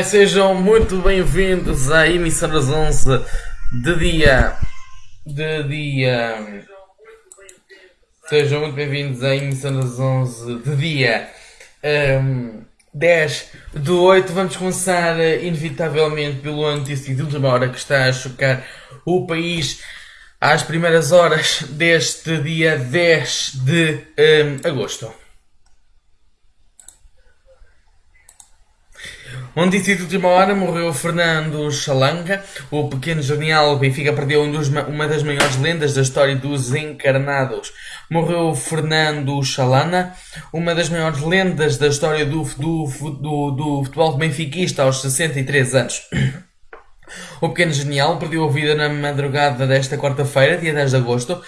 Olá, sejam muito bem-vindos à emissão das 11 de dia. de dia. Sejam muito bem-vindos à emissão das 11 de dia um, 10 do 8. Vamos começar, eh, inevitavelmente, pelo notícia de última hora que está a chocar o país às primeiras horas deste dia 10 de um, agosto. Onde disse de última hora morreu Fernando Chalanga, o pequeno genial Benfica perdeu um dos, uma das maiores lendas da história dos encarnados. Morreu Fernando Chalana, uma das maiores lendas da história do, do, do, do futebol benfiquista aos 63 anos. O pequeno genial perdeu a vida na madrugada desta quarta-feira, dia 10 de agosto,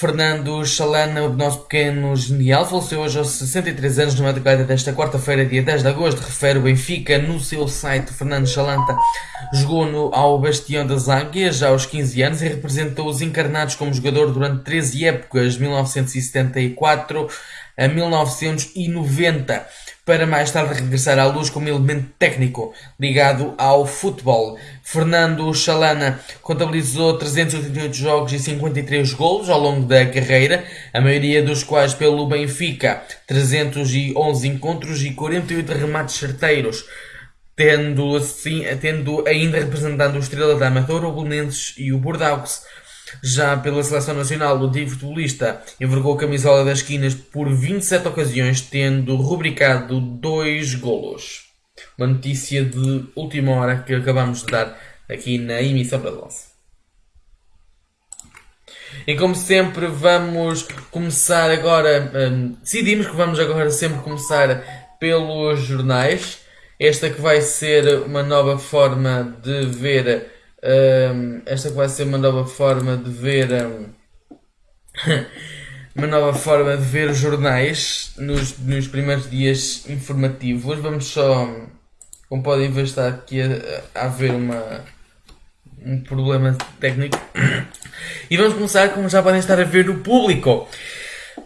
Fernando Chalana, o nosso pequeno genial, faleceu hoje aos 63 anos numa madrugada desta quarta-feira, dia 10 de agosto. Refere o Benfica no seu site. Fernando Chalanta jogou no, ao Bastião das Águias aos 15 anos e representou os encarnados como jogador durante 13 épocas, 1974 a 1990 para mais tarde regressar à luz como elemento técnico ligado ao futebol. Fernando Chalana contabilizou 388 jogos e 53 golos ao longo da carreira, a maioria dos quais pelo Benfica, 311 encontros e 48 remates certeiros. Tendo, assim, tendo ainda representando o Estrela da Amadora, o Belenenses e o Bordeaux. Já pela seleção nacional, o antigo futebolista envergou a camisola das esquinas por 27 ocasiões, tendo rubricado dois golos. Uma notícia de última hora que acabamos de dar aqui na emissão da Lance. E como sempre, vamos começar agora. Hum, decidimos que vamos agora sempre começar pelos jornais. Esta que vai ser uma nova forma de ver um, esta vai ser uma nova forma de ver um, uma nova forma de ver os jornais nos, nos primeiros dias informativos. Vamos só, como podem ver, está aqui a, a haver uma, um problema técnico. E vamos começar, como já podem estar a ver, no público.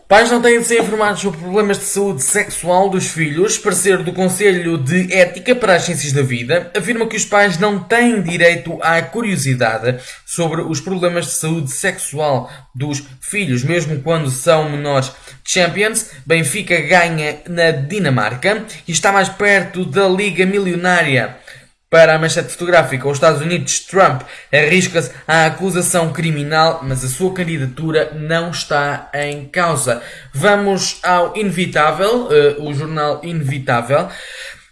Pais não têm de ser informados sobre problemas de saúde sexual dos filhos. Parecer do Conselho de Ética para as Ciências da Vida afirma que os pais não têm direito à curiosidade sobre os problemas de saúde sexual dos filhos, mesmo quando são menores. Champions, Benfica ganha na Dinamarca e está mais perto da Liga Milionária. Para a manchete fotográfica, os Estados Unidos, Trump arrisca-se à acusação criminal, mas a sua candidatura não está em causa. Vamos ao Inevitável, uh, o jornal Inevitável.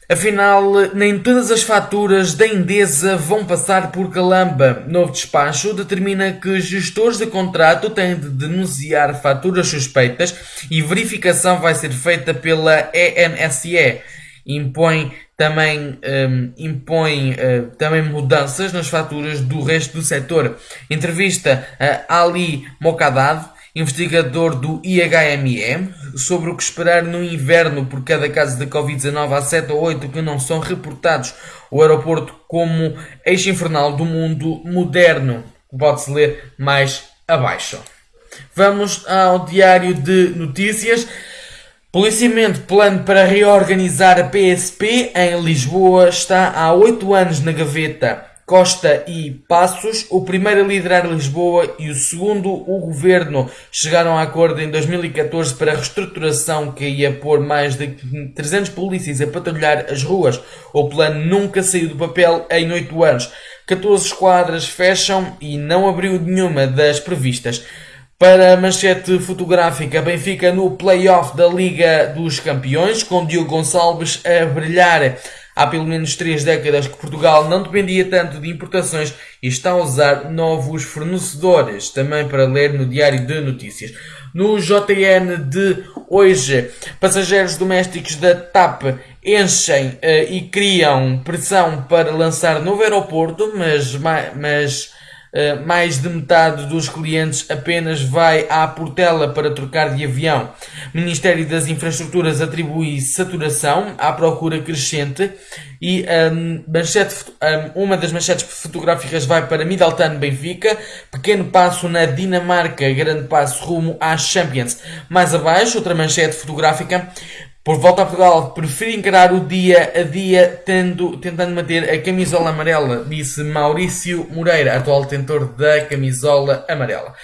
Afinal, nem todas as faturas da Endesa vão passar por Calamba. Novo despacho determina que gestores de contrato têm de denunciar faturas suspeitas e verificação vai ser feita pela ENSE. Impõe também um, impõe uh, também mudanças nas faturas do resto do setor. Entrevista a Ali Mokadad, investigador do IHME, sobre o que esperar no inverno por cada caso de Covid-19 há 7 ou 8 que não são reportados. O aeroporto como eixo infernal do mundo moderno. Pode-se ler mais abaixo. Vamos ao diário de notícias. Policiamento plano para reorganizar a PSP em Lisboa está há oito anos na gaveta. Costa e Passos, o primeiro a liderar Lisboa e o segundo o governo, chegaram a acordo em 2014 para a reestruturação que ia pôr mais de 300 polícias a patrulhar as ruas. O plano nunca saiu do papel em oito anos. 14 esquadras fecham e não abriu nenhuma das previstas. Para a manchete fotográfica, Benfica no play-off da Liga dos Campeões, com Diogo Gonçalves a brilhar. Há pelo menos três décadas que Portugal não dependia tanto de importações e está a usar novos fornecedores, também para ler no Diário de Notícias. No JN de hoje, passageiros domésticos da TAP enchem uh, e criam pressão para lançar novo aeroporto, mas, mas mais de metade dos clientes apenas vai à Portela para trocar de avião. Ministério das Infraestruturas atribui saturação à procura crescente e um, manchete, um, uma das manchetes fotográficas vai para Middleton Benfica, pequeno passo na Dinamarca, grande passo rumo às Champions. Mais abaixo, outra manchete fotográfica, Por volta a Portugal, prefiro encarar o dia a dia tendo, tentando manter a camisola amarela, disse Maurício Moreira, atual detentor da camisola amarela.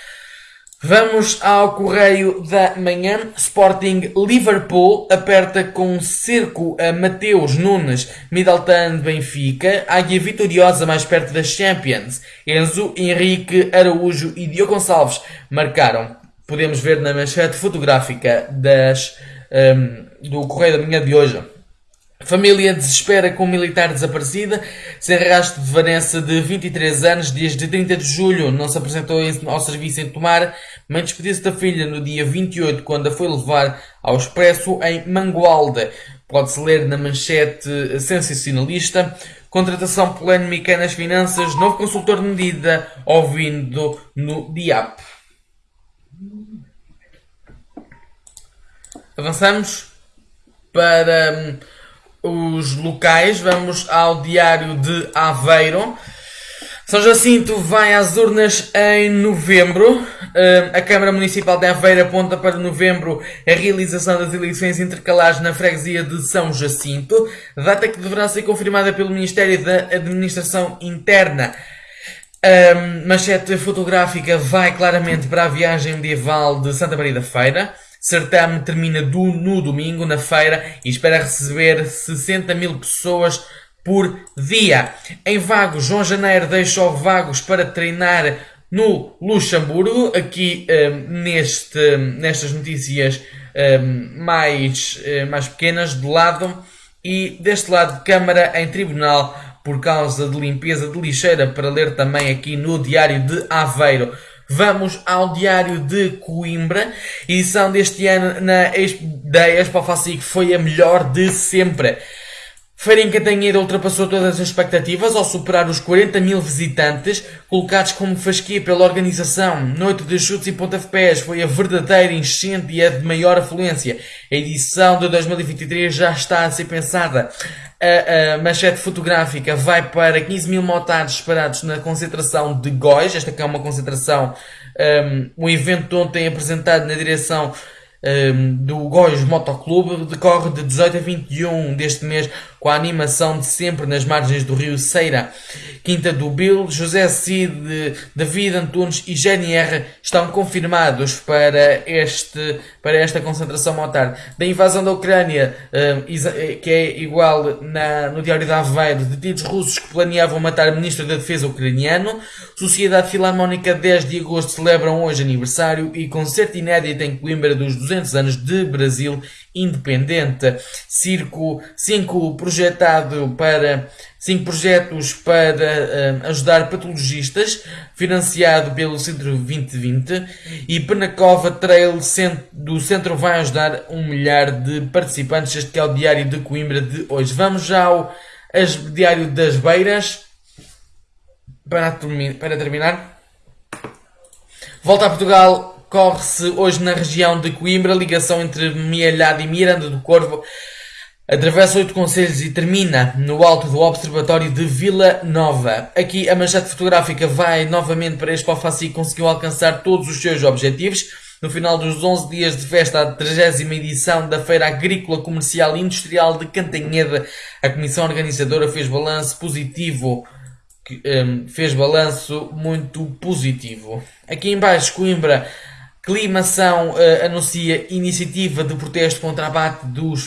Vamos ao correio da manhã. Sporting Liverpool aperta com cerco a Mateus Nunes, Middleton Benfica, Águia vitoriosa mais perto das Champions. Enzo, Henrique, Araújo e Diogo Gonçalves marcaram. Podemos ver na manchete fotográfica das, um, do correio da manhã de hoje. Família desespera com um militar desaparecida, sem rastro de Vanessa de 23 anos, desde 30 de julho não se apresentou ao serviço em Tomar, mas despediu-se da filha no dia 28, quando a foi levar ao expresso em Mangualde. Pode-se ler na manchete sensacionalista. Contratação polémica nas finanças, novo consultor de medida, ouvindo no DIAP. Avançamos para hum, os locais, vamos ao Diário de Aveiro. São Jacinto vai às urnas em novembro. A Câmara Municipal de Aveiro aponta para novembro a realização das eleições intercalares na freguesia de São Jacinto, data que deverá ser confirmada pelo Ministério da Administração Interna. A manchete fotográfica vai claramente para a viagem medieval de Santa Maria da Feira. Certame termina do, no domingo, na feira, e espera receber 60 mil pessoas por dia. Em Vagos, João Janeiro deixa o Vagos para treinar no Luxemburgo. Aqui um, neste, nestas notícias um, mais, um, mais pequenas, de lado. E deste lado, Câmara em Tribunal por causa de limpeza de lixeira, para ler também aqui no Diário de Aveiro. Vamos ao Diário de Coimbra. Edição deste ano na Expo, da Expo Facic foi a melhor de sempre. Feira em Cantanheira ultrapassou todas as expectativas ao superar os 40 mil visitantes, colocados como fasquia pela organização. Noite de chutes e pontapés foi a verdadeira enchente e a de maior afluência. A edição de 2023 já está a ser pensada. A, a manchete fotográfica vai para 15 mil motados esperados na concentração de Góis. Esta que é uma concentração, um, um evento ontem apresentado na direção um, do Góis Motoclube decorre de 18 a 21 deste mês com a animação de sempre nas margens do rio Ceira. Quinta do Bill, José Cid, David Antunes e GNR estão confirmados para, este, para esta concentração motar. Da invasão da Ucrânia, um, que é igual na, no Diário da Aveiro, detidos russos que planeavam matar o Ministro da Defesa ucraniano. Sociedade Filarmónica 10 de agosto celebram hoje aniversário e concerto inédito em Coimbra dos 200 anos de Brasil independente. Circo 5 projetado para 5 projetos para uh, ajudar patologistas, financiado pelo Centro 2020 e Penacova Trail do Centro vai ajudar um milhar de participantes. Este é o Diário de Coimbra de hoje. Vamos já ao as, Diário das Beiras para, para terminar. Volta a Portugal corre-se hoje na região de Coimbra, ligação entre Mielhado e Miranda do Corvo. Atravessa oito conselhos e termina no alto do Observatório de Vila Nova. Aqui a manchete fotográfica vai novamente para Expo Faci e conseguiu alcançar todos os seus objetivos. No final dos 11 dias de festa, a 30 edição da Feira Agrícola Comercial e Industrial de Cantanhede, a comissão organizadora fez balanço positivo um, fez balanço muito positivo. Aqui em baixo, Coimbra Climação uh, anuncia iniciativa de protesto contra a abate dos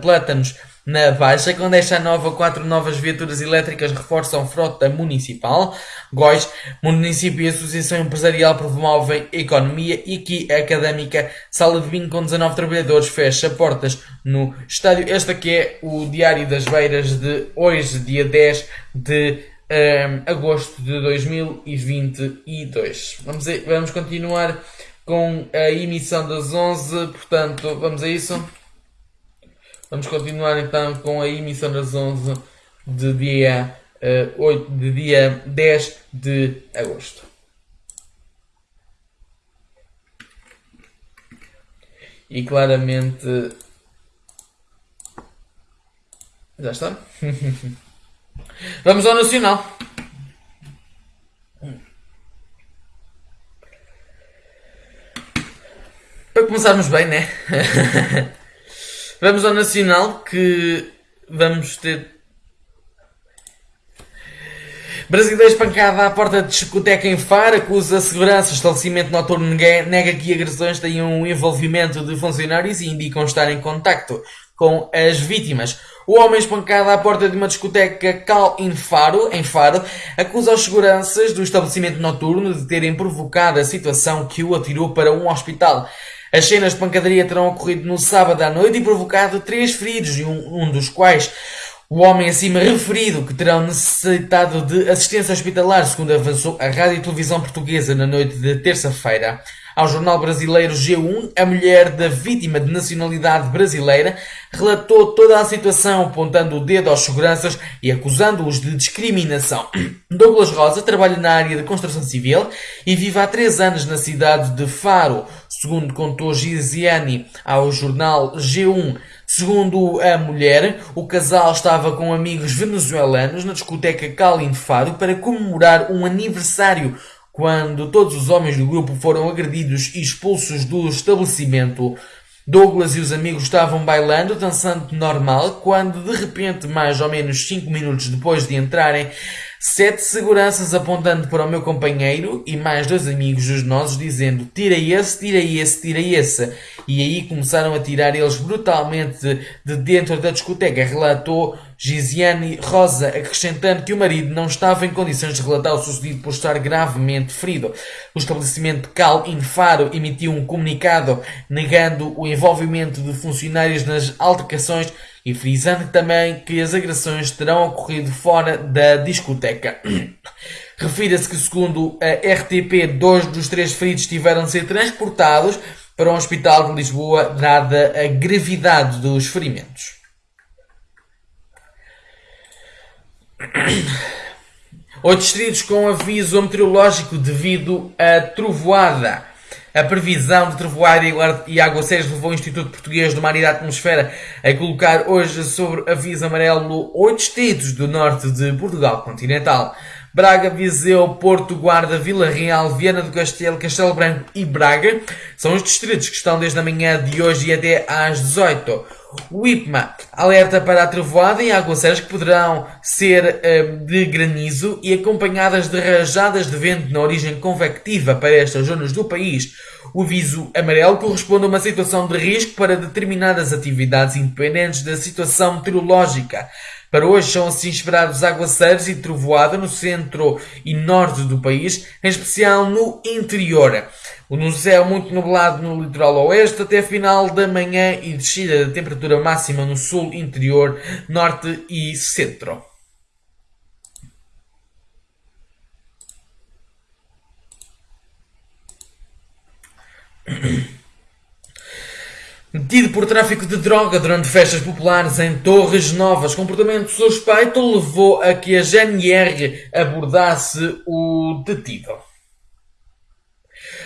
plátanos na Baixa. Quando esta nova, quatro novas viaturas elétricas reforçam frota municipal. Góis, município e associação empresarial promovem economia. E aqui académica, sala de vinho com 19 trabalhadores, fecha portas no estádio. Este aqui é o Diário das Beiras de hoje, dia 10 de um, agosto de 2022. Vamos, a, vamos continuar com a emissão das 11, portanto, vamos a isso. Vamos continuar então com a emissão das 11 de dia, uh, 8, de dia 10 de agosto. E claramente. Já está? Vamos ao Nacional. Para começarmos bem, né? vamos ao Nacional que vamos ter. Brasileiro espancada à porta de discoteca em Faro acusa segurança. O estabelecimento noturno nega que agressões tenham um envolvimento de funcionários e indicam estar em contacto com as vítimas. O homem espancado à porta de uma discoteca Cal in Faro, em Faro, acusa os seguranças do estabelecimento noturno de terem provocado a situação que o atirou para um hospital. As cenas de pancadaria terão ocorrido no sábado à noite e provocado três feridos, um, um dos quais o homem acima referido, que terão necessitado de assistência hospitalar, segundo avançou a Rádio e Televisão Portuguesa na noite de terça-feira. Ao jornal brasileiro G1, a mulher da vítima de nacionalidade brasileira relatou toda a situação, apontando o dedo aos seguranças e acusando-os de discriminação. Douglas Rosa trabalha na área de construção civil e vive há três anos na cidade de Faro, segundo contou Giziani ao jornal G1. Segundo a mulher, o casal estava com amigos venezuelanos na discoteca Calin Faro para comemorar um aniversário quando todos os homens do grupo foram agredidos e expulsos do estabelecimento. Douglas e os amigos estavam bailando, dançando normal, quando de repente, mais ou menos 5 minutos depois de entrarem, sete seguranças apontando para o meu companheiro e mais dois amigos dos nossos dizendo tira esse, tira esse, tira esse. E aí começaram a tirar eles brutalmente de dentro da discoteca, relatou Giziane Rosa, acrescentando que o marido não estava em condições de relatar o sucedido por estar gravemente ferido. O estabelecimento Cal in Faro emitiu um comunicado negando o envolvimento de funcionários nas altercações e frisando também que as agressões terão ocorrido fora da discoteca. Refira-se que, segundo a RTP, dois dos três feridos tiveram de ser transportados para um hospital de Lisboa, dada a gravidade dos ferimentos. Oito distritos com aviso meteorológico devido à trovoada. A previsão de trovoada e aguaceiros levou o Instituto Português do Mar e da Atmosfera a colocar hoje sobre aviso amarelo oito distritos do norte de Portugal continental. Braga, Viseu, Porto, Guarda, Vila Real, Viana do Castelo, Castelo Branco e Braga são os distritos que estão desde a manhã de hoje e até às 18 o IPMA alerta para a trovoada e aguaceiros que poderão ser um, de granizo e acompanhadas de rajadas de vento na origem convectiva para estas zonas do país. O aviso amarelo corresponde a uma situação de risco para determinadas atividades independentes da situação meteorológica. Para hoje são assim esperados aguaceiros e trovoada no centro e norte do país, em especial no interior. No céu muito nublado no litoral oeste até final da manhã e descida da temperatura máxima no sul, interior, norte e centro. Detido por tráfico de droga durante festas populares em Torres Novas, comportamento suspeito levou a que a GNR abordasse o detido.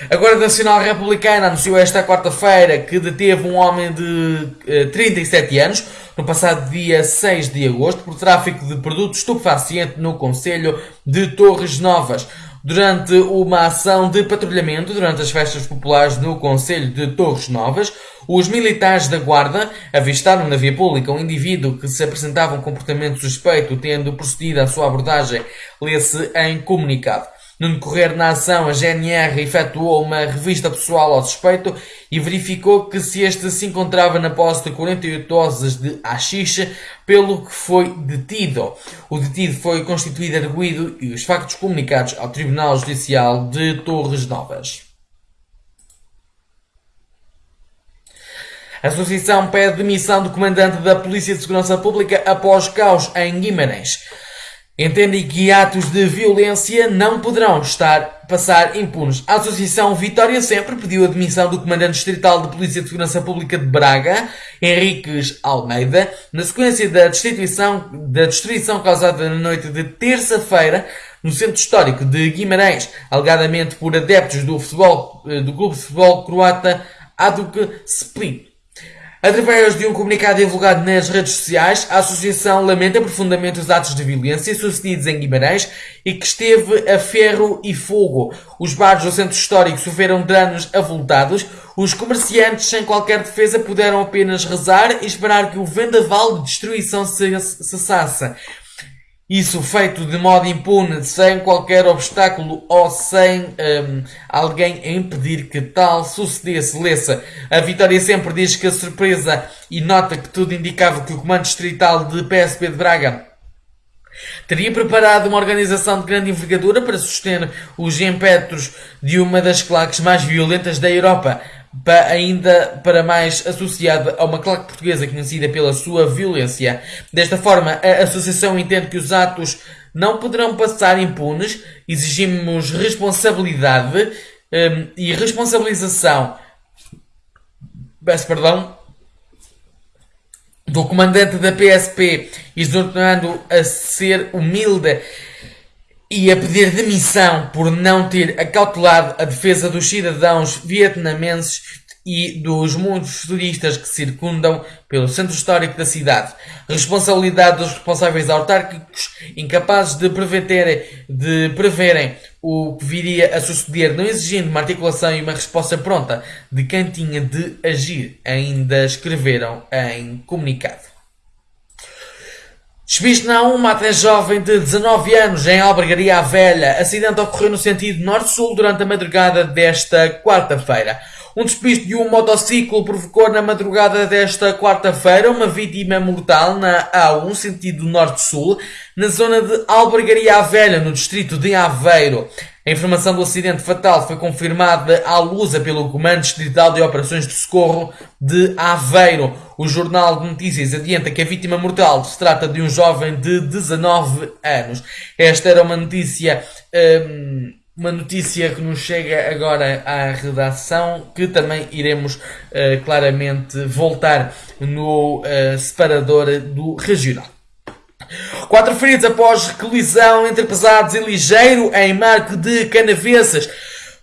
A Guarda Nacional Republicana anunciou esta quarta-feira que deteve um homem de eh, 37 anos no passado dia 6 de agosto por tráfico de produtos estupefacientes no Conselho de Torres Novas. Durante uma ação de patrulhamento durante as festas populares no Conselho de Torres Novas, os militares da Guarda avistaram na via pública um indivíduo que se apresentava um comportamento suspeito, tendo procedido à sua abordagem, lê-se em comunicado. No decorrer da ação, a GNR efetuou uma revista pessoal ao suspeito e verificou que se este se encontrava na posse de 48 doses de haxixe, pelo que foi detido. O detido foi constituído arguído e os factos comunicados ao Tribunal Judicial de Torres Novas. A associação pede demissão do comandante da Polícia de Segurança Pública após caos em Guimarães entendem que atos de violência não poderão estar passar impunes. A Associação Vitória Sempre pediu a demissão do Comandante Distrital de Polícia de Segurança Pública de Braga, Henriques Almeida, na sequência da destituição, da destruição causada na noite de terça-feira no Centro Histórico de Guimarães, alegadamente por adeptos do, futebol, eh, do Clube de Futebol Croata Aduk Split. Através de um comunicado divulgado nas redes sociais, a Associação lamenta profundamente os atos de violência sucedidos em Guimarães e que esteve a ferro e fogo. Os bares do centro histórico sofreram danos avultados. Os comerciantes, sem qualquer defesa, puderam apenas rezar e esperar que o vendaval de destruição cessasse. Isso feito de modo impune, sem qualquer obstáculo ou sem um, alguém impedir que tal sucedesse. Lessa, a Vitória sempre diz que a surpresa e nota que tudo indicava que o Comando Distrital de PSP de Braga teria preparado uma organização de grande envergadura para suster os impétuos de uma das claques mais violentas da Europa ainda para mais associada a uma claque portuguesa conhecida pela sua violência. Desta forma, a Associação entende que os atos não poderão passar impunes, exigimos responsabilidade um, e responsabilização. Peço perdão. Do comandante da PSP, exortando a ser humilde e a pedir demissão por não ter acautelado a defesa dos cidadãos vietnamenses e dos muitos turistas que circundam pelo centro histórico da cidade. Responsabilidade dos responsáveis autárquicos, incapazes de, prever, de preverem o que viria a suceder, não exigindo uma articulação e uma resposta pronta de quem tinha de agir, ainda escreveram em comunicado. Despiste na uma até jovem de 19 anos em Albergaria Velha. Acidente ocorreu no sentido norte-sul durante a madrugada desta quarta-feira. Um despiste de um motociclo provocou na madrugada desta quarta-feira uma vítima mortal na A1, sentido norte-sul, na zona de Albergaria Velha, no distrito de Aveiro. A informação do acidente fatal foi confirmada à lusa pelo Comando Distrital de Operações de Socorro de Aveiro. O Jornal de Notícias adianta que a vítima mortal se trata de um jovem de 19 anos. Esta era uma notícia, hum, uma notícia que nos chega agora à redação, que também iremos uh, claramente voltar no uh, separador do regional. Quatro feridos após colisão entre pesados e ligeiro em Marco de Canavesas.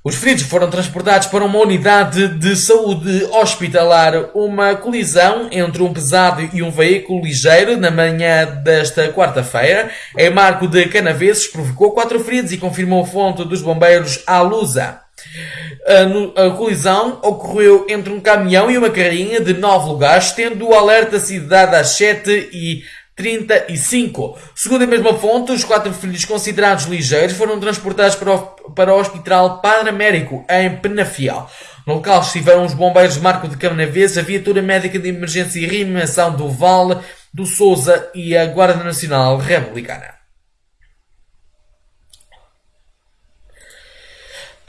Os feridos foram transportados para uma unidade de saúde hospitalar. Uma colisão entre um pesado e um veículo ligeiro na manhã desta quarta-feira em Marco de Canaveses provocou quatro feridos e confirmou a fonte dos bombeiros à Lusa. A, colisão ocorreu entre um caminhão e uma carrinha de nove lugares, tendo o alerta sido dado às 7 e 35. Segundo a mesma fonte, os quatro filhos considerados ligeiros foram transportados para o, para o Hospital Padre Américo, em Penafiel. No local estiveram os bombeiros Marco de Canavês, a viatura médica de emergência e reanimação do Vale, do Souza e a Guarda Nacional Republicana.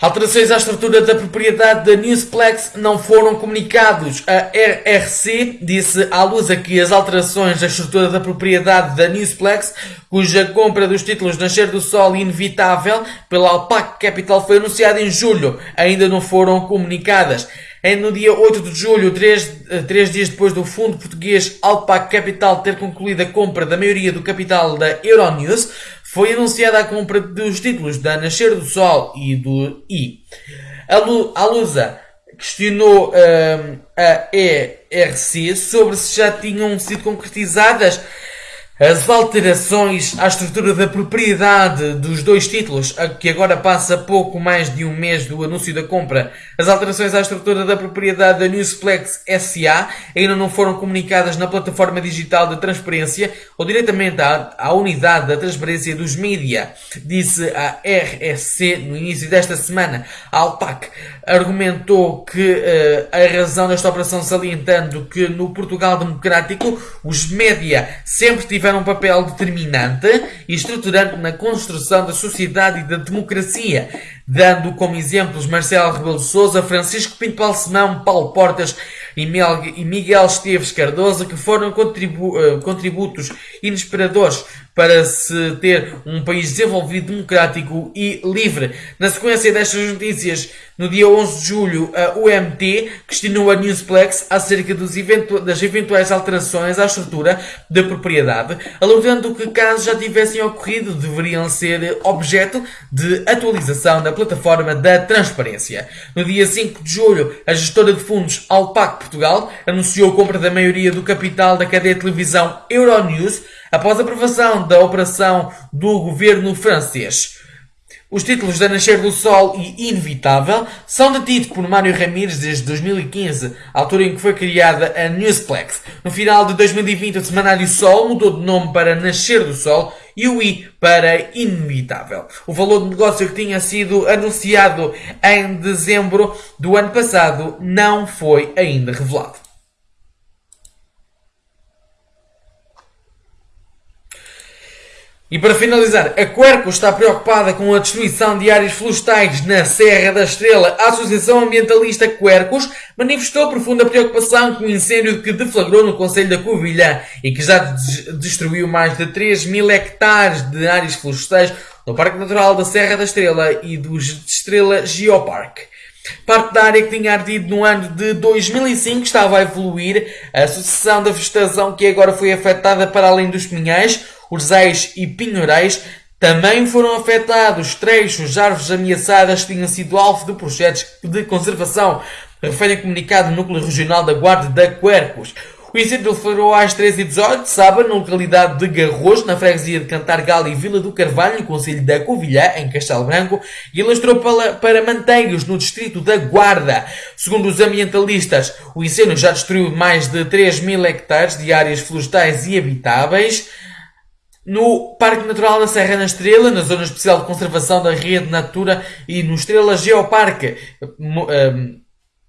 Alterações à estrutura da propriedade da Newsplex não foram comunicados. A RRC disse à Lusa que as alterações à estrutura da propriedade da Newsplex, cuja compra dos títulos Nascer do Sol inevitável pela Alpac Capital foi anunciada em julho, ainda não foram comunicadas. No dia 8 de julho, três, eh, três dias depois do fundo português Alpac Capital ter concluído a compra da maioria do capital da Euronews, foi anunciada a compra dos títulos da Nascer do Sol e do I. A Lusa questionou um, a ERC sobre se já tinham sido concretizadas as alterações à estrutura da propriedade dos dois títulos, que agora passa pouco mais de um mês do anúncio da compra, as alterações à estrutura da propriedade da Newsplex SA ainda não foram comunicadas na plataforma digital de transparência ou diretamente à, à unidade da transparência dos mídia, disse a RSC no início desta semana. A Alpac argumentou que uh, a razão desta operação salientando que no Portugal democrático os média sempre tiveram um papel determinante e estruturante na construção da sociedade e da democracia, dando como exemplos Marcelo Rebelo Sousa, Francisco Pinto Balsemão, Paulo Portas e Miguel Esteves Cardoso, que foram contribu eh, contributos inesperadores para se ter um país desenvolvido, democrático e livre. Na sequência destas notícias, no dia 11 de julho, a UMT questionou a Newsplex acerca eventu das eventuais alterações à estrutura da propriedade, alegando que casos já tivessem ocorrido deveriam ser objeto de atualização da plataforma da transparência. No dia 5 de julho, a gestora de fundos Alpac Portugal anunciou a compra da maioria do capital da cadeia de televisão Euronews após a aprovação da operação do governo francês. Os títulos da Nascer do Sol e Inevitável são detidos por Mário Ramírez desde 2015, altura em que foi criada a Newsplex. No final de 2020, o Semanário Sol mudou de nome para Nascer do Sol e o I para Inevitável. O valor de negócio que tinha sido anunciado em dezembro do ano passado não foi ainda revelado. E para finalizar, a Querco está preocupada com a destruição de áreas florestais na Serra da Estrela. A Associação Ambientalista Quercos manifestou profunda preocupação com o incêndio que deflagrou no Conselho da Covilhã e que já destruiu mais de 3 mil hectares de áreas florestais no Parque Natural da Serra da Estrela e do Estrela Geopark. Parte da área que tinha ardido no ano de 2005 estava a evoluir. A sucessão da vegetação que agora foi afetada para além dos pinhais Urzais e Pinheirais também foram afetados trechos de árvores ameaçadas que tinham sido alvo de projetos de conservação, refere comunicado no Núcleo Regional da Guarda da Quercos. O incêndio deflagrou às 13h18 de sábado na localidade de Garros, na freguesia de Cantargal e Vila do Carvalho, no Conselho da Covilhã, em Castelo Branco, e alastrou para, para no distrito da Guarda. Segundo os ambientalistas, o incêndio já destruiu mais de 3 mil hectares de áreas florestais e habitáveis no Parque Natural da Serra na Estrela, na Zona Especial de Conservação da Rede Natura e no Estrela Geoparque, um,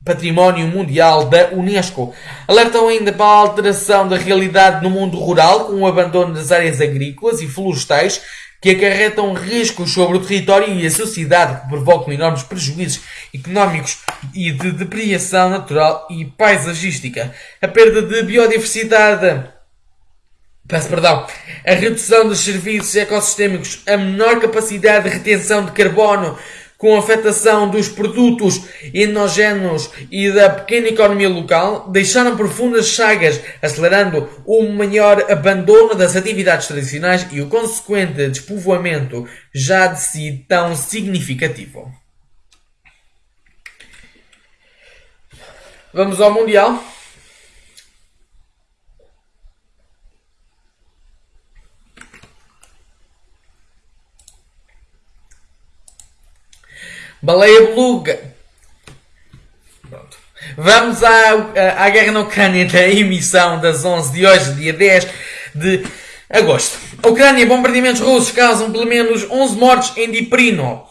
Património Mundial da Unesco. Alertam ainda para a alteração da realidade no mundo rural, com o abandono das áreas agrícolas e florestais, que acarretam riscos sobre o território e a sociedade, que provocam enormes prejuízos económicos e de depredação natural e paisagística. A perda de biodiversidade Peço perdão. A redução dos serviços ecossistêmicos, a menor capacidade de retenção de carbono, com afetação dos produtos endogéneos e da pequena economia local, deixaram profundas chagas, acelerando o maior abandono das atividades tradicionais e o consequente despovoamento já de si tão significativo. Vamos ao Mundial. Baleia beluga. Pronto. Vamos à, à guerra na Ucrânia da emissão das 11 de hoje, dia 10 de agosto. A Ucrânia, bombardeamentos russos causam pelo menos 11 mortes em Diprino.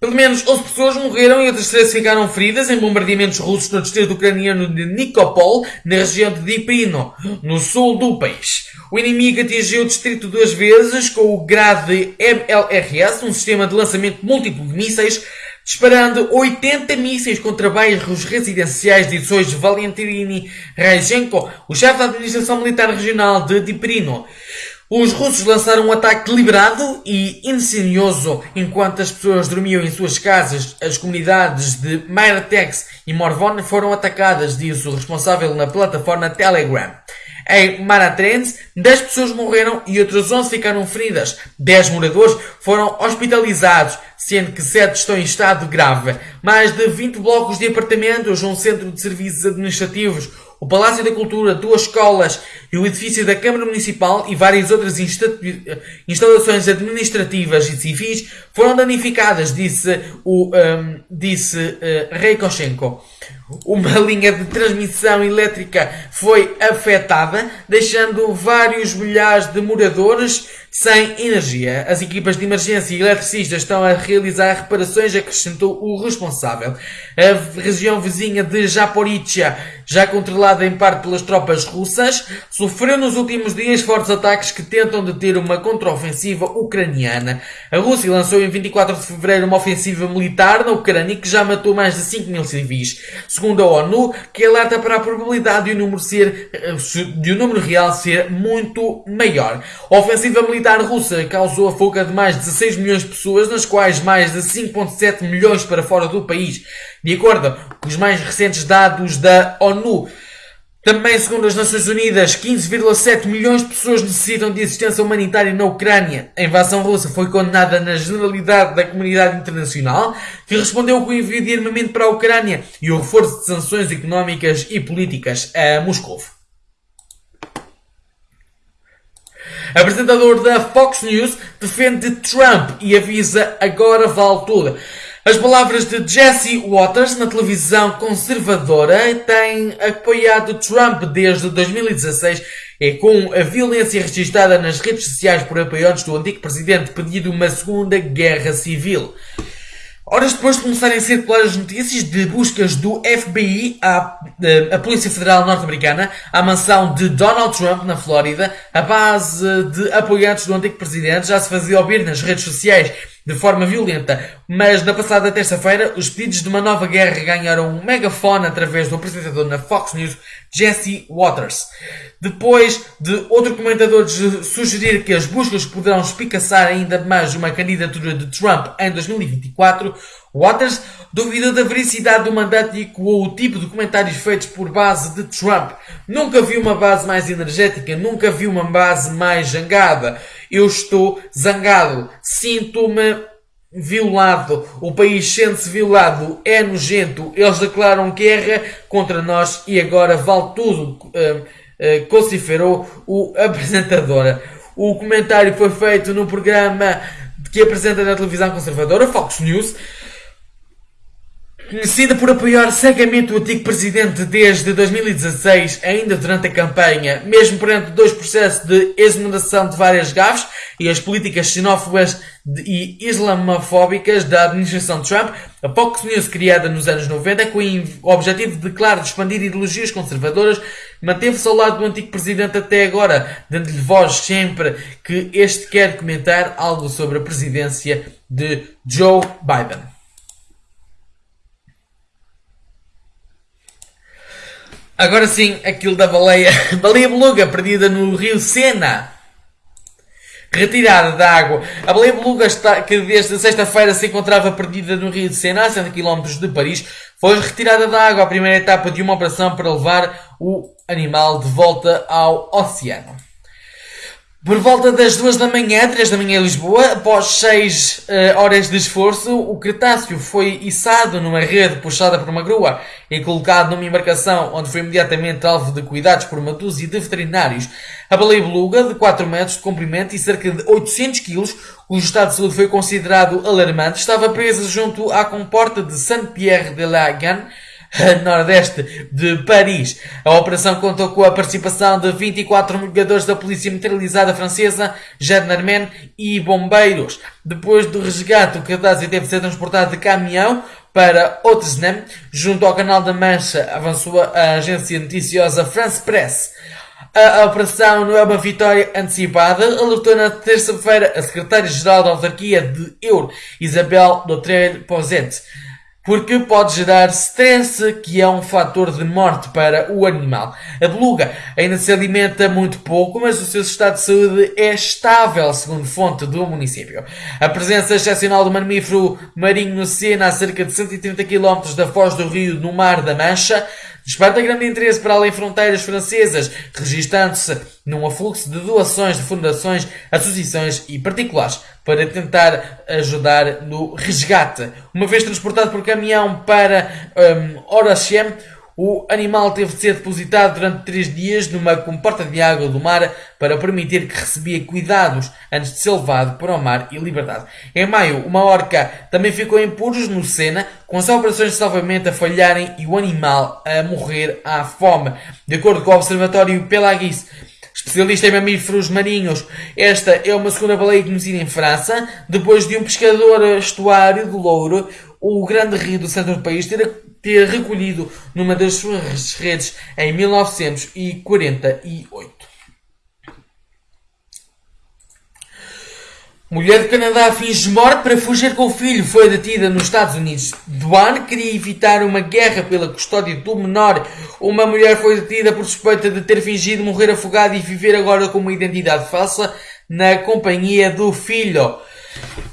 Pelo menos 11 pessoas morreram e outras 13 ficaram feridas em bombardeamentos russos no distrito ucraniano de Nikopol, na região de Diprino, no sul do país. O inimigo atingiu o distrito duas vezes com o grade MLRS, um sistema de lançamento múltiplo de mísseis, disparando 80 mísseis contra bairros residenciais de edições Valentini Reichenko, o chefe da administração militar regional de Diprino. Os russos lançaram um ataque deliberado e insidioso enquanto as pessoas dormiam em suas casas. As comunidades de Myratex e Morvon foram atacadas, diz o responsável na plataforma Telegram. Em Maratrense, 10 pessoas morreram e outras 11 ficaram feridas. 10 moradores foram hospitalizados, sendo que 7 estão em estado grave. Mais de 20 blocos de apartamentos, um centro de serviços administrativos, o Palácio da Cultura, duas escolas e o edifício da Câmara Municipal e várias outras instalações administrativas e civis foram danificadas, disse o um, disse uh, Reikoshenko. Uma linha de transmissão elétrica foi afetada, deixando vários milhares de moradores sem energia. As equipas de emergência e eletricistas estão a realizar reparações, acrescentou o responsável. A região vizinha de Japoritia, já controlada em parte pelas tropas russas, sofreu nos últimos dias fortes ataques que tentam deter uma contraofensiva ucraniana. A Rússia lançou em 24 de fevereiro uma ofensiva militar na Ucrânia que já matou mais de 5 mil civis. Segundo a ONU, que alerta para a probabilidade de o número, ser, eh, de o número real ser muito maior. A ofensiva militar russa causou a fuga de mais de 16 milhões de pessoas, nas quais mais de 5,7 milhões para fora do país, de acordo com os mais recentes dados da ONU. Também, segundo as Nações Unidas, 15,7 milhões de pessoas necessitam de assistência humanitária na Ucrânia. A invasão russa foi condenada na generalidade da comunidade internacional, que respondeu com o envio de armamento para a Ucrânia e o reforço de sanções económicas e políticas a Moscou. Apresentador da Fox News defende Trump e avisa agora vale tudo. As palavras de Jesse Waters na televisão conservadora têm apoiado Trump desde 2016 e com a violência registrada nas redes sociais por apoiantes do antigo presidente pedido uma segunda guerra civil. Horas depois de começarem a circular as notícias de buscas do FBI à, eh, a Polícia Federal Norte-Americana à mansão de Donald Trump na Flórida, a base de apoiantes do antigo presidente já se fazia ouvir nas redes sociais de forma violenta, mas na passada terça-feira os pedidos de uma nova guerra ganharam um megafone através do apresentador na Fox News, Jesse Waters. Depois de outro comentador sugerir que as buscas poderão espicaçar ainda mais uma candidatura de Trump em 2024, Waters duvidou da veracidade do mandato e ecoou o tipo de comentários feitos por base de Trump. Nunca vi uma base mais energética, nunca vi uma base mais zangada. Eu estou zangado, sinto-me violado, o país sente-se violado, é nojento, eles declaram guerra contra nós e agora vale tudo, uh, uh, vociferou o apresentador. O comentário foi feito no programa que apresenta na televisão conservadora, Fox News, Conhecida por apoiar cegamente o antigo presidente desde 2016, ainda durante a campanha, mesmo perante dois processos de exoneração de várias gafes e as políticas xenófobas e islamofóbicas da administração Trump, a Fox News, criada nos anos 90 com o objetivo de, claro, de expandir ideologias conservadoras, manteve-se ao lado do antigo presidente até agora, dando-lhe voz sempre que este quer comentar algo sobre a presidência de Joe Biden. Agora sim, aquilo da baleia, baleia beluga perdida no rio Sena. Retirada da água. A baleia beluga está, que desde sexta-feira se encontrava perdida no rio de Sena, a 100 km de Paris, foi retirada da água a primeira etapa de uma operação para levar o animal de volta ao oceano. Por volta das duas da manhã, três da manhã em Lisboa, após seis uh, horas de esforço, o Cretáceo foi içado numa rede puxada por uma grua e colocado numa embarcação onde foi imediatamente alvo de cuidados por uma dúzia de veterinários. A baleia beluga, de 4 metros de comprimento e cerca de 800 kg, cujo estado de saúde foi considerado alarmante, estava presa junto à comporta de Saint-Pierre de la Gane, nordeste de Paris. A operação contou com a participação de 24 mergulhadores da Polícia Militarizada Francesa, Gendarmerie e bombeiros. Depois do resgate, o cadáver teve de ser transportado de caminhão para Otesnem, junto ao Canal da Mancha, avançou a agência noticiosa France Press. A operação não é uma vitória antecipada, alertou na terça-feira a secretária-geral da autarquia de Euro, Isabel Doutrel Poset porque pode gerar stress, que é um fator de morte para o animal. A beluga ainda se alimenta muito pouco, mas o seu estado de saúde é estável, segundo fonte do município. A presença excepcional do mamífero marinho no Sena, a cerca de 130 km da foz do rio, no Mar da Mancha, Desperta grande interesse para além fronteiras francesas, registando-se num afluxo de doações de fundações, associações e particulares para tentar ajudar no resgate. Uma vez transportado por caminhão para um, Orachem, o animal teve de ser depositado durante três dias numa comporta de água do mar para permitir que recebia cuidados antes de ser levado para o mar e libertado. Em maio, uma orca também ficou em puros no Sena, com as operações de salvamento a falharem e o animal a morrer à fome. De acordo com o Observatório Pelagis, especialista em mamíferos marinhos, esta é uma segunda baleia conhecida em França, depois de um pescador estuário do Louro, o grande rio do centro do país, ter ter recolhido numa das suas redes em 1948. Mulher do Canadá finge morte para fugir com o filho. Foi detida nos Estados Unidos. Duane queria evitar uma guerra pela custódia do menor. Uma mulher foi detida por suspeita de ter fingido morrer afogada e viver agora com uma identidade falsa na companhia do filho.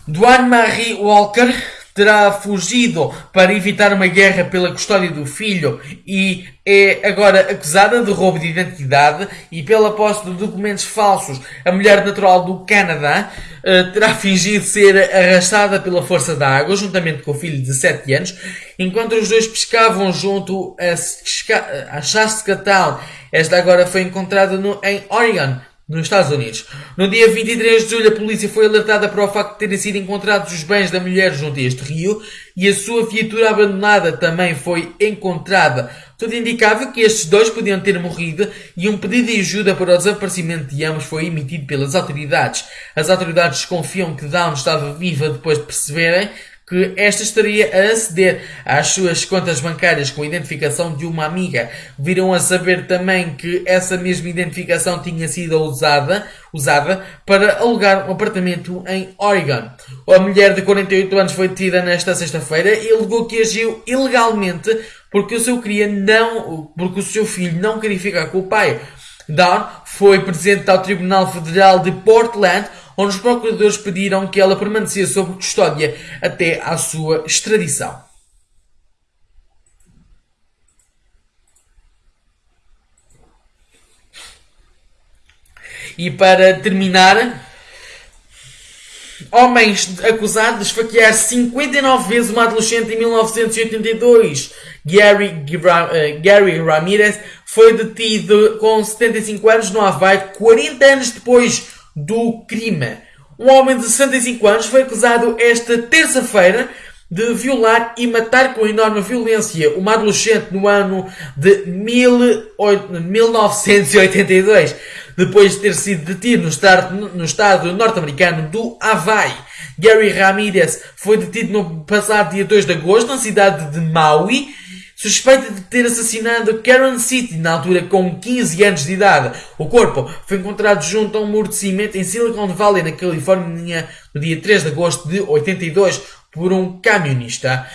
Duane Marie Walker terá fugido para evitar uma guerra pela custódia do filho e é agora acusada de roubo de identidade e pela posse de documentos falsos. A mulher natural do Canadá uh, terá fingido ser arrastada pela força da água, juntamente com o filho de 7 anos, enquanto os dois pescavam junto a, a Saskatoon. Esta agora foi encontrada no, em Oregon, nos Estados Unidos. No dia 23 de julho, a polícia foi alertada para o facto de terem sido encontrados os bens da mulher junto a este rio e a sua viatura abandonada também foi encontrada. Tudo indicava que estes dois podiam ter morrido e um pedido de ajuda para o desaparecimento de ambos foi emitido pelas autoridades. As autoridades desconfiam que Down estava viva depois de perceberem que esta estaria a aceder às suas contas bancárias com a identificação de uma amiga. Viram a saber também que essa mesma identificação tinha sido usada, usada para alugar um apartamento em Oregon. A mulher de 48 anos foi detida nesta sexta-feira e alegou que agiu ilegalmente porque o seu queria não, porque o seu filho não queria ficar com o pai. Dawn foi presente ao Tribunal Federal de Portland, onde os procuradores pediram que ela permanecesse sob custódia até à sua extradição. E para terminar, homens acusados de esfaquear 59 vezes uma adolescente em 1982. Gary, uh, Gary Ramirez foi detido com 75 anos no Havaí 40 anos depois do crime. Um homem de 65 anos foi acusado esta terça-feira de violar e matar com enorme violência uma adolescente no ano de 1982, depois de ter sido detido no estado, no estado norte-americano do Havaí. Gary Ramirez foi detido no passado dia 2 de agosto na cidade de Maui suspeita de ter assassinado Karen City, na altura com 15 anos de idade. O corpo foi encontrado junto a um muro de cimento em Silicon Valley, na Califórnia, no dia 3 de agosto de 82, por um camionista.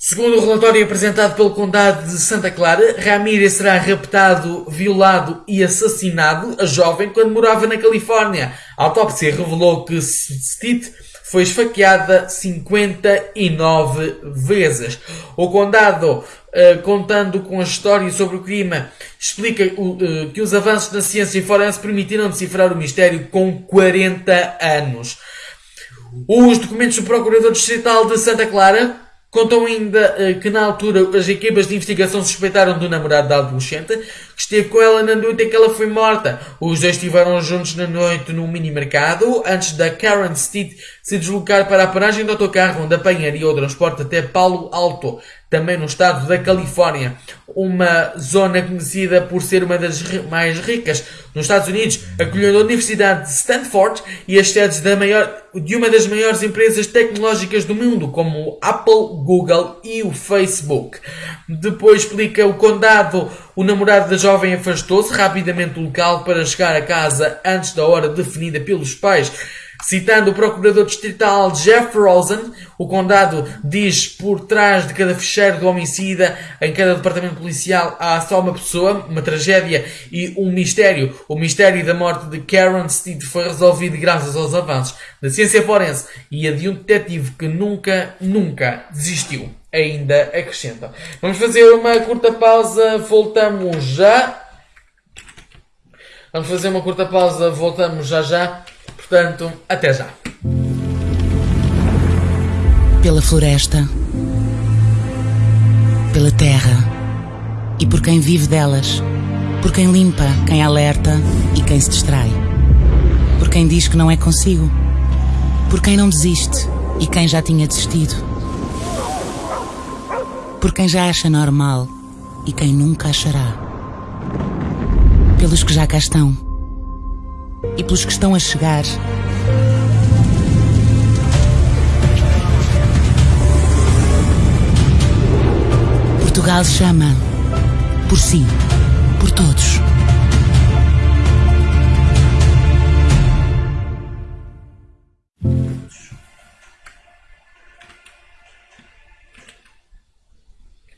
Segundo o relatório apresentado pelo Condado de Santa Clara, Ramirez será raptado, violado e assassinado a jovem quando morava na Califórnia. A autópsia revelou que Stitt foi esfaqueada 59 vezes. O condado, uh, contando com a história sobre o crime, explica uh, que os avanços na ciência forense permitiram decifrar o mistério com 40 anos. Os documentos do Procurador Distrital de Santa Clara Contam ainda uh, que na altura as equipas de investigação suspeitaram do namorado da adolescente, que esteve com ela na noite em que ela foi morta. Os dois estiveram juntos na noite no mini-mercado, antes da Karen Steed se deslocar para a paragem do autocarro, onde apanharia o transporte até Palo Alto, também no estado da Califórnia. Uma zona conhecida por ser uma das mais ricas nos Estados Unidos, acolhendo a Universidade de Stanford e as sedes maior, de uma das maiores empresas tecnológicas do mundo, como o Apple, Google e o Facebook. Depois explica o condado, o namorado da jovem afastou-se rapidamente do local para chegar a casa antes da hora definida pelos pais. Citando o procurador distrital Jeff Rosen, o condado diz por trás de cada ficheiro do homicida, em cada departamento policial, há só uma pessoa, uma tragédia e um mistério. O mistério da morte de Karen Steed foi resolvido graças aos avanços da ciência forense e a de um detetive que nunca, nunca desistiu. Ainda acrescenta. Vamos fazer uma curta pausa, voltamos já. Vamos fazer uma curta pausa, voltamos já já. Portanto, até já. Pela floresta, pela terra e por quem vive delas, por quem limpa, quem alerta e quem se distrai, por quem diz que não é consigo, por quem não desiste e quem já tinha desistido, por quem já acha normal e quem nunca achará, pelos que já cá estão e pelos que estão a chegar. Portugal chama. Por si, por todos.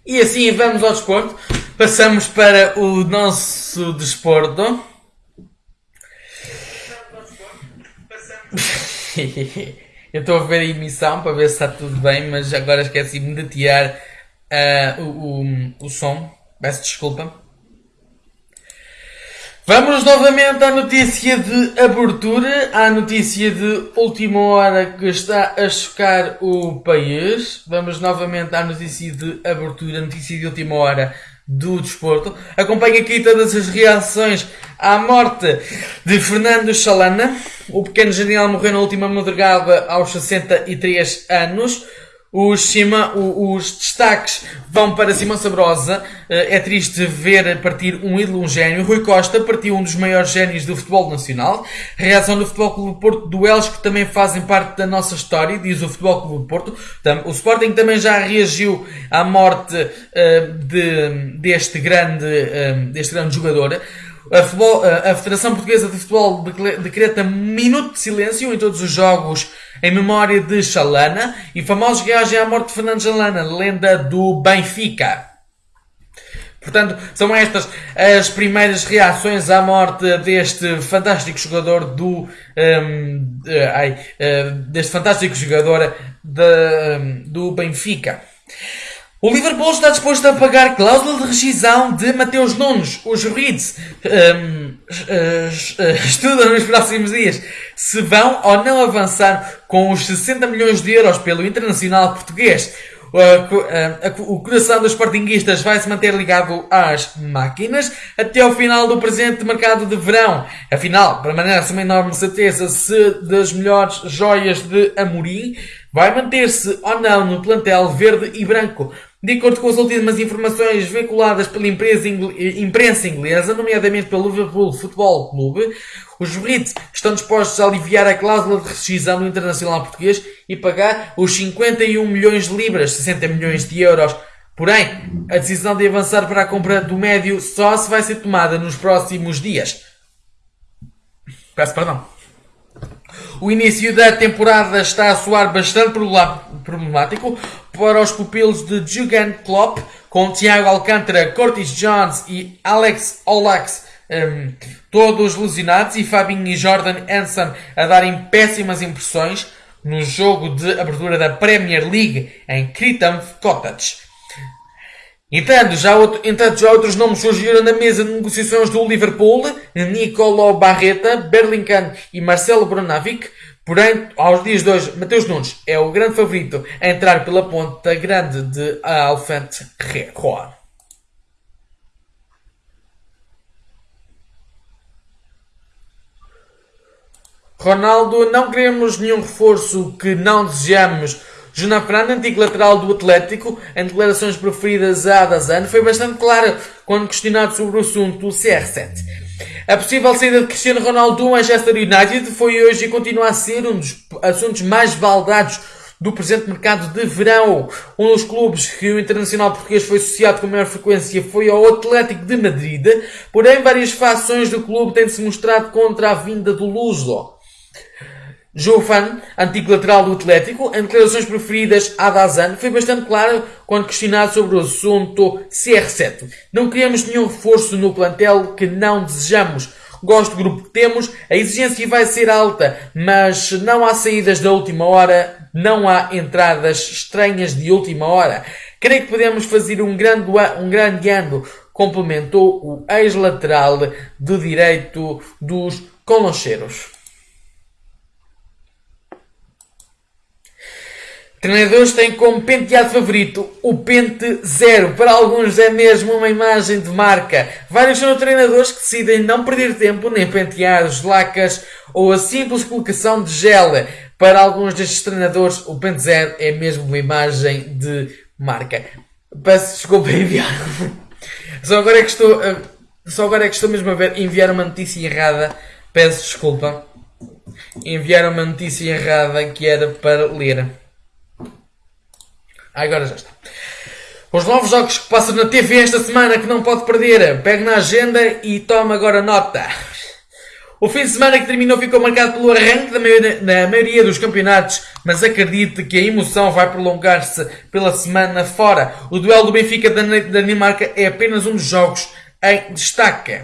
E assim vamos ao desporto. Passamos para o nosso desporto. Eu estou a ver a emissão para ver se está tudo bem, mas agora esqueci-me de tirar uh, o, o, o som. Peço desculpa. Vamos novamente à notícia de abertura, à notícia de última hora que está a chocar o país. Vamos novamente à notícia de abertura, notícia de última hora do desporto. Acompanhe aqui todas as reações à morte de Fernando Chalana. O pequeno genial morreu na última madrugada aos 63 anos. Os, Cima, os destaques vão para Simão Sabrosa. Eh, é triste ver partir um ídolo, um gênio. Rui Costa partiu um dos maiores génios do futebol nacional. Reação do Futebol Clube Porto, duelos que também fazem parte da nossa história, diz o Futebol Clube Porto. O Sporting também já reagiu à morte de, deste, grande, uh, deste grande jogador. A, futebol, a Federação Portuguesa de Futebol decreta minuto de silêncio em todos os jogos em memória de Chalana e famosos reagem à morte de Fernando Chalana, lenda do Benfica. Portanto, são estas as primeiras reações à morte deste fantástico jogador do. Um, ai, uh, deste fantástico jogador de, um, do Benfica. O Liverpool está disposto a pagar cláusula de rescisão de Mateus Nunes. Os Reds um, estudam nos próximos dias se vão ou não avançar com os 60 milhões de euros pelo Internacional Português. O coração dos Sportinguistas vai se manter ligado às máquinas até ao final do presente mercado de verão. Afinal, permanece uma enorme certeza se das melhores joias de Amorim vai manter-se ou não no plantel verde e branco. De acordo com as últimas informações veiculadas pela imprensa inglesa, nomeadamente pelo Liverpool Football Clube, os Brits estão dispostos a aliviar a cláusula de rescisão do Internacional Português e pagar os 51 milhões de libras, 60 milhões de euros. Porém, a decisão de avançar para a compra do médio só se vai ser tomada nos próximos dias. Peço perdão. O início da temporada está a soar bastante problemático para os pupilos de Jurgen Klopp, com Thiago Alcântara, Curtis Jones e Alex Olax um, todos lesionados e Fabinho e Jordan Hansen a darem péssimas impressões no jogo de abertura da Premier League em Crichton Cottage. Entanto já, outro, entanto, já outros nomes surgiram na mesa de negociações do Liverpool, Nicolo Barreta, Berlingham e Marcelo Brunavic. Porém, aos dias de hoje, Mateus Nunes é o grande favorito a entrar pela ponta grande de Alfante Roa. Ronaldo, não queremos nenhum reforço que não desejamos Fernando, antigo lateral do Atlético, em declarações preferidas a Adazan, foi bastante claro quando questionado sobre o assunto do CR7. A possível saída de Cristiano Ronaldo do Manchester United foi hoje e continua a ser um dos assuntos mais baldados do presente mercado de verão. Um dos clubes que o internacional português foi associado com maior frequência foi ao Atlético de Madrid, porém várias fações do clube têm-se mostrado contra a vinda do Luso. Jovan, antigo lateral do Atlético, em declarações preferidas a Dazan, foi bastante claro quando questionado sobre o assunto CR7. Não queremos nenhum reforço no plantel que não desejamos. Gosto do grupo que temos, a exigência vai ser alta, mas não há saídas da última hora, não há entradas estranhas de última hora. Creio que podemos fazer um grande, um grande ano, complementou o ex-lateral do direito dos Coloncheiros. Treinadores têm como penteado favorito o Pente Zero. Para alguns é mesmo uma imagem de marca. Vários são treinadores que decidem não perder tempo nem penteados, lacas ou a simples colocação de gel. Para alguns destes treinadores, o Pente Zero é mesmo uma imagem de marca. Peço desculpa enviar. Só agora é que estou, eh, só agora é que estou mesmo a ver enviar uma notícia errada. Peço desculpa. Enviar uma notícia errada que era para ler. Agora já está. Os novos jogos que passam na TV esta semana que não pode perder. Pegue na agenda e tome agora nota. O fim de semana que terminou ficou marcado pelo arranque da maioria, na maioria dos campeonatos, mas acredite que a emoção vai prolongar-se pela semana fora. O duelo do Benfica da Dinamarca é apenas um dos jogos em destaque.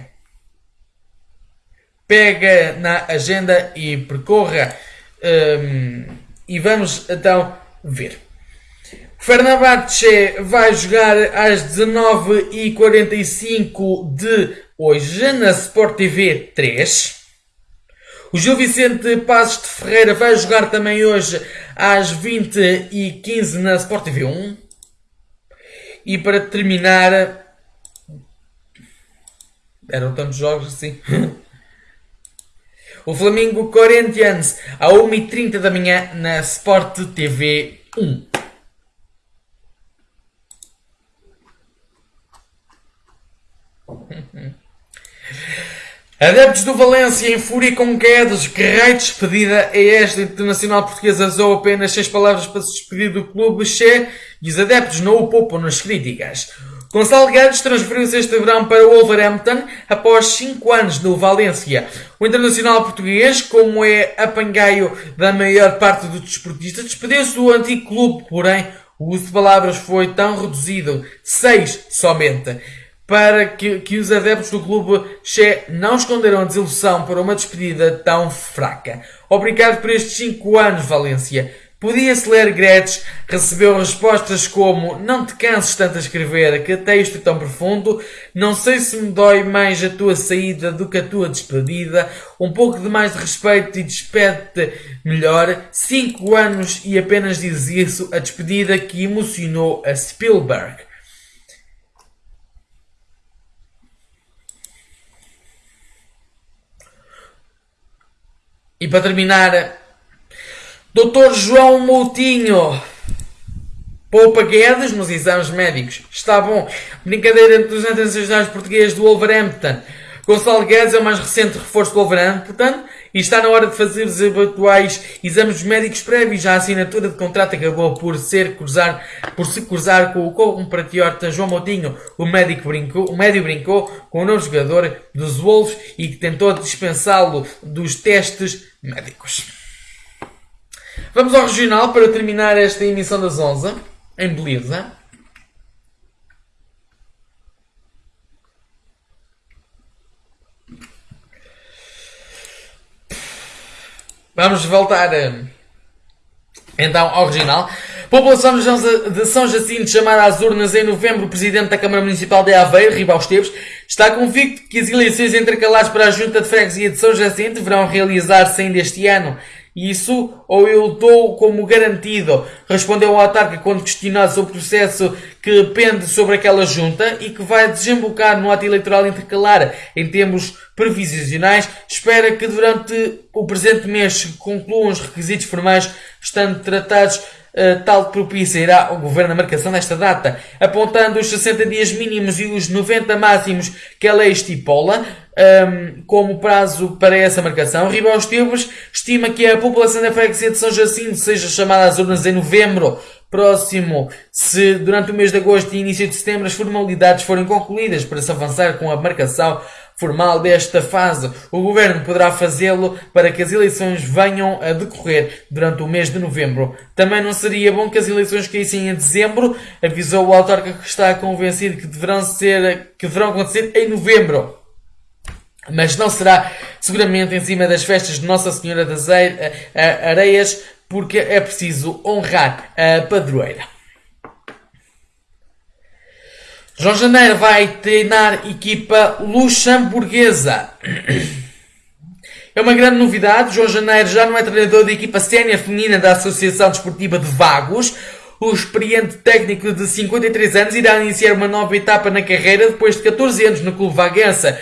Pega na agenda e percorra. Um, e vamos então ver. Fenerbahçe vai jogar às 19h45 de hoje na Sport TV 3. O Gil Vicente Passos de Ferreira vai jogar também hoje às 20h15 na Sport TV 1. E para terminar. Eram tantos jogos assim. o Flamengo Corinthians à 1h30 da manhã na Sport TV 1. Adeptos do Valência em fúria com Guedes, que de despedida é esta internacional portuguesa usou apenas seis palavras para se despedir do clube Che e os adeptos não o poupam nas críticas. Gonçalo Guedes transferiu-se este verão para o Wolverhampton após 5 anos no Valência. O internacional português, como é apangaio da maior parte dos desportistas, despediu-se do antigo clube, porém o uso de palavras foi tão reduzido, seis somente para que, que os adeptos do clube Che não esconderam a desilusão por uma despedida tão fraca. Obrigado por estes 5 anos, Valência. Podia-se ler Gretsch, recebeu respostas como Não te canses tanto a escrever, que texto tão profundo, não sei se me dói mais a tua saída do que a tua despedida, um pouco de mais de respeito e despede-te melhor, cinco anos e apenas diz isso, a despedida que emocionou a Spielberg. E para terminar, Dr. João Moutinho poupa Guedes nos exames médicos. Está bom. Brincadeira entre os internacionais portugueses do Wolverhampton. Gonçalo Guedes é o mais recente reforço do Wolverhampton e está na hora de fazer os habituais exames médicos prévios. A assinatura de contrato acabou por, ser cruzar, por se cruzar com o compatriota João Moutinho. O médico brincou, o médio brincou com o novo jogador dos Wolves e que tentou dispensá-lo dos testes médicos. Vamos ao regional para terminar esta emissão das 11 em beleza. Vamos voltar eh, então ao original. População de São Jacinto chamada às urnas em novembro, o Presidente da Câmara Municipal de Aveiro, Ribal Esteves, está convicto que as eleições intercalares para a Junta de Freguesia de São Jacinto deverão realizar-se ainda este ano. Isso ou eu dou como garantido, respondeu o autarca quando questionado sobre o processo que pende sobre aquela junta e que vai desembocar no ato eleitoral intercalar em termos previsionais. Espera que durante o presente mês concluam os requisitos formais, estando tratados Uh, tal que propiciará o Governo a marcação desta data, apontando os 60 dias mínimos e os 90 máximos que a lei estipula, um, como prazo para essa marcação. Ribão Esteves estima que a população da freguesia de São Jacinto seja chamada às urnas em novembro próximo, se durante o mês de agosto e início de setembro as formalidades forem concluídas para se avançar com a marcação formal desta fase. O Governo poderá fazê-lo para que as eleições venham a decorrer durante o mês de novembro. Também não seria bom que as eleições caíssem em dezembro, avisou o autarca que está convencido que deverão, ser, que deverão acontecer em novembro mas não será seguramente em cima das festas de Nossa Senhora das Areias, porque é preciso honrar a padroeira. João Janeiro vai treinar equipa luxemburguesa. É uma grande novidade. João Janeiro já não é treinador da equipa sénior feminina da Associação Desportiva de Vagos. O experiente técnico de 53 anos irá iniciar uma nova etapa na carreira depois de 14 anos no clube vaguense.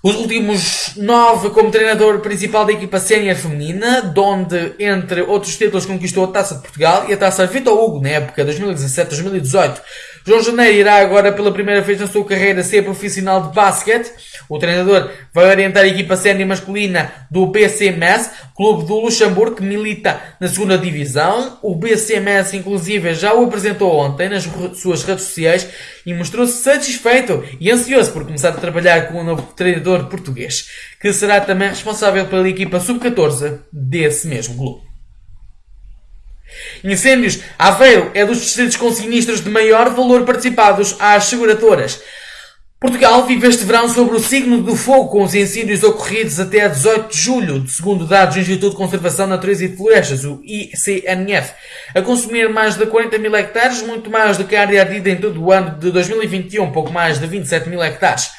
Os últimos nove como treinador principal da equipa sénior feminina, donde, entre outros títulos, conquistou a Taça de Portugal e a Taça Vitor Hugo na época 2017-2018. João Janeiro irá agora pela primeira vez na sua carreira ser profissional de basquete. O treinador vai orientar a equipa sénior masculina do BCMS, clube do Luxemburgo, que milita na segunda divisão. O BCMS, inclusive, já o apresentou ontem nas suas redes sociais e mostrou-se satisfeito e ansioso por começar a trabalhar com o novo treinador português, que será também responsável pela equipa sub-14 desse mesmo clube. Incêndios. Aveiro é dos distritos com sinistros de maior valor participados às seguradoras. Portugal vive este verão sobre o signo do fogo, com os incêndios ocorridos até 18 de julho, segundo dados do Instituto de Conservação, Natureza e Florestas, o ICNF, a consumir mais de 40 mil hectares, muito mais do que a área ardida em todo o ano de 2021, pouco mais de 27 mil hectares.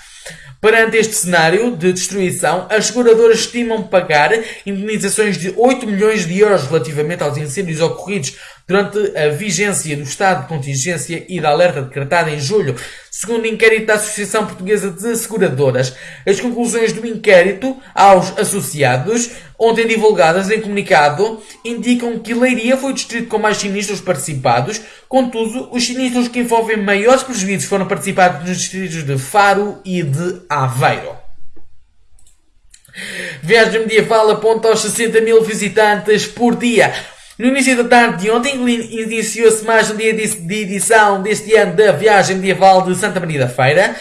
Perante este cenário de destruição, as seguradoras estimam pagar indenizações de 8 milhões de euros relativamente aos incêndios ocorridos durante a vigência do estado de contingência e da alerta decretada em julho, segundo o inquérito da Associação Portuguesa de Seguradoras. As conclusões do inquérito aos associados, ontem divulgadas em comunicado, indicam que Leiria foi o distrito com mais sinistros participados, contudo, os sinistros que envolvem maiores prejuízos foram participados nos distritos de Faro e de Aveiro. Viagem medieval aponta aos 60 mil visitantes por dia. No início da tarde de ontem, iniciou-se mais um dia de edição deste ano da Viagem Medieval de Santa Maria da Feira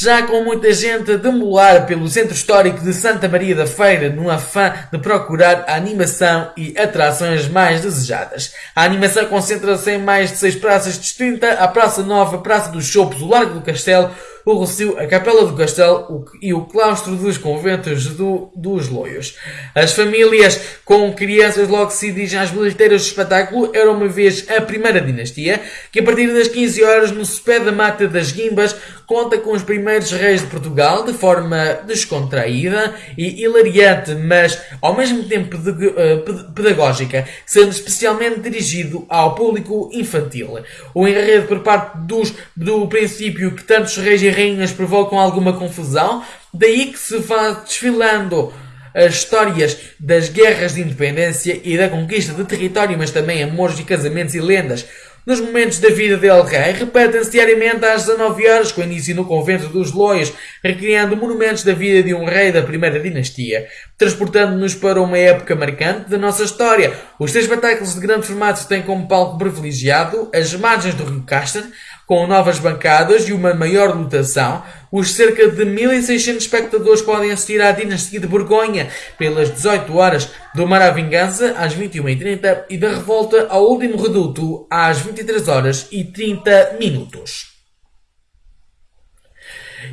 já com muita gente a demolar pelo centro histórico de Santa Maria da Feira no afã de procurar a animação e atrações mais desejadas. A animação concentra-se em mais de seis praças distintas, a Praça Nova, a Praça dos Chopos, o Largo do Castelo, o Rocio, a Capela do Castelo e o Claustro dos Conventos do, dos Loios. As famílias com crianças logo se dirigem às bilheteiras do espetáculo. Era uma vez a primeira dinastia, que a partir das 15 horas no Cepé da Mata das Guimbas conta com os primeiros reis de Portugal de forma descontraída e hilariante, mas ao mesmo tempo uh, pedagógica, sendo especialmente dirigido ao público infantil. O enredo por parte dos, do princípio que tantos reis e rainhas provocam alguma confusão, daí que se vá desfilando as histórias das guerras de independência e da conquista de território, mas também amores e casamentos e lendas. Nos momentos da vida de El Rei, repetem-se diariamente às 19 horas, com início no convento dos Loios, recriando monumentos da vida de um rei da primeira dinastia, transportando-nos para uma época marcante da nossa história. Os três espetáculos de grande formato têm como palco privilegiado as margens do Rio Castor, com novas bancadas e uma maior lotação, os cerca de 1.600 espectadores podem assistir à Dinastia de Borgonha pelas 18 horas, do Mar à Vingança às 21h30 e da Revolta ao Último Reduto às 23 horas e 30 minutos.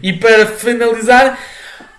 E para finalizar,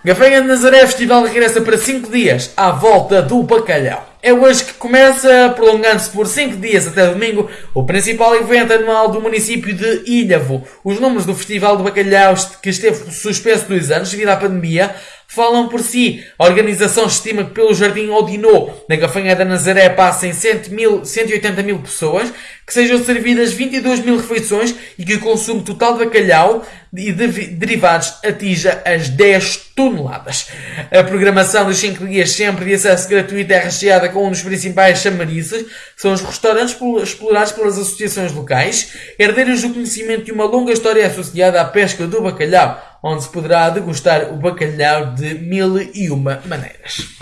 Gafanha de Nazaré Festival regressa para 5 dias à volta do bacalhau. É hoje que começa, prolongando-se por 5 dias até domingo, o principal evento anual do município de Ilhavo. Os números do Festival do Bacalhau, que esteve suspenso dois anos devido à pandemia, falam por si. A organização estima que pelo Jardim Odinô, na Gafanha da Nazaré, passem 180 mil pessoas, que sejam servidas 22 mil refeições e que o consumo total de bacalhau e de derivados atinja as 10 toneladas. A programação dos 5 dias sempre de acesso gratuito é recheada com um dos principais chamarizes, são os restaurantes explorados pelas associações locais, herdeiros do conhecimento de uma longa história associada à pesca do bacalhau, onde se poderá degustar o bacalhau de mil e uma maneiras.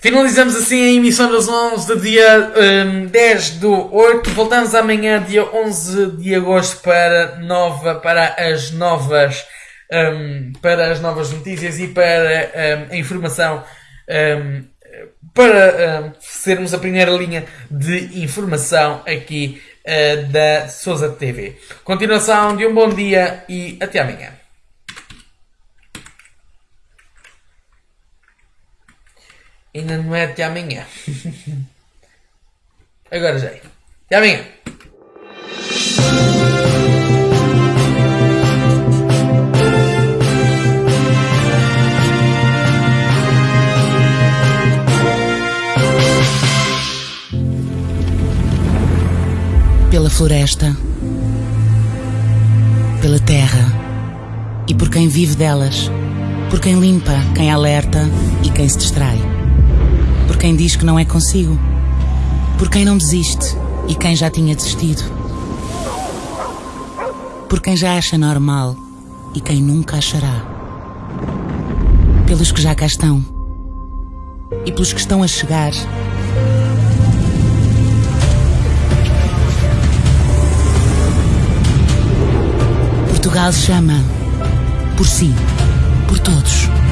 Finalizamos assim a emissão das 11 do dia um, 10 do 8. Voltamos amanhã, dia 11 de agosto, para, nova, para as novas um, para as novas notícias e para um, a informação um, para um, sermos a primeira linha de informação aqui uh, da Souza TV. Continuação de um bom dia e até amanhã. Ainda não é até amanhã. Agora já é. Até amanhã. Floresta, pela terra e por quem vive delas, por quem limpa, quem alerta e quem se distrai quem diz que não é consigo, por quem não desiste e quem já tinha desistido, por quem já acha normal e quem nunca achará, pelos que já cá estão e pelos que estão a chegar. Portugal chama por si, por todos.